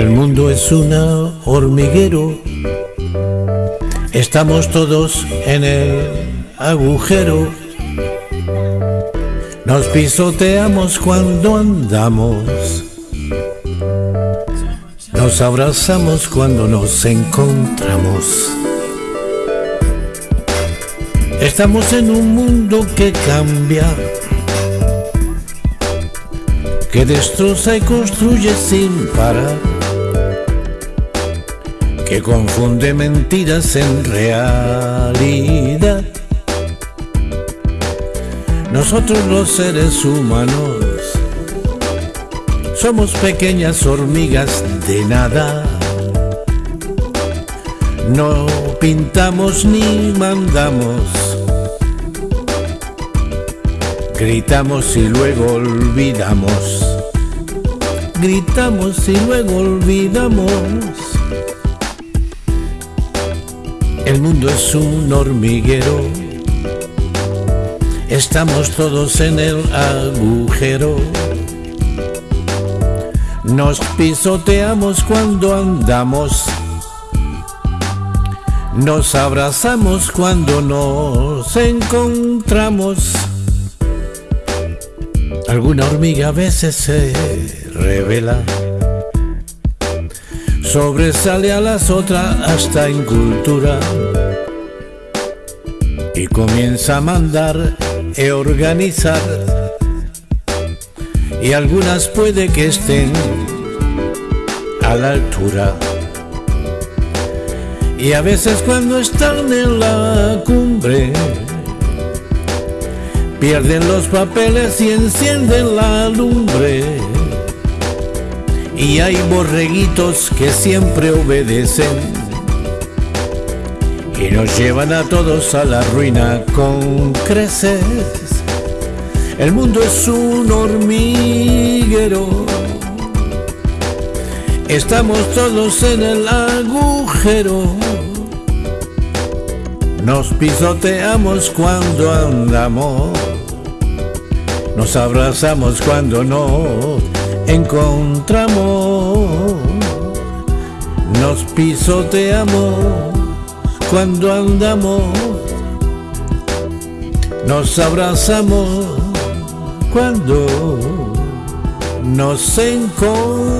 es un hormiguero. Estamos todos en el agujero. Nos pisoteamos cuando andamos. Nos abrazamos cuando nos encontramos. Estamos en un mundo que cambia, que destroza y construye sin parar, que confunde mentiras en realidad. Nosotros los seres humanos somos pequeñas hormigas de nada. No pintamos ni mandamos. Gritamos y luego olvidamos. Gritamos y luego olvidamos. Mundo es un hormiguero. Estamos todos en el agujero. Nos pisoteamos cuando andamos. Nos abrazamos cuando nos encontramos. Alguna hormiga a veces se revela. Sobresale a las otras hasta en cultura. Y comienza a mandar e organizar y algunas puede que estén a la altura. Y a veces cuando están en la cumbre, pierden los papeles y encienden la lumbre. Y hay borreguitos que siempre obedecen y nos llevan a todos a la ruina con creces. El mundo es un hormiguero. Estamos todos en el agujero. Nos pisoteamos cuando andamos. Nos abrazamos cuando nos encontramos. Nos pisoteamos cuando andamos. Nos abrazamos cuando nos encontramos.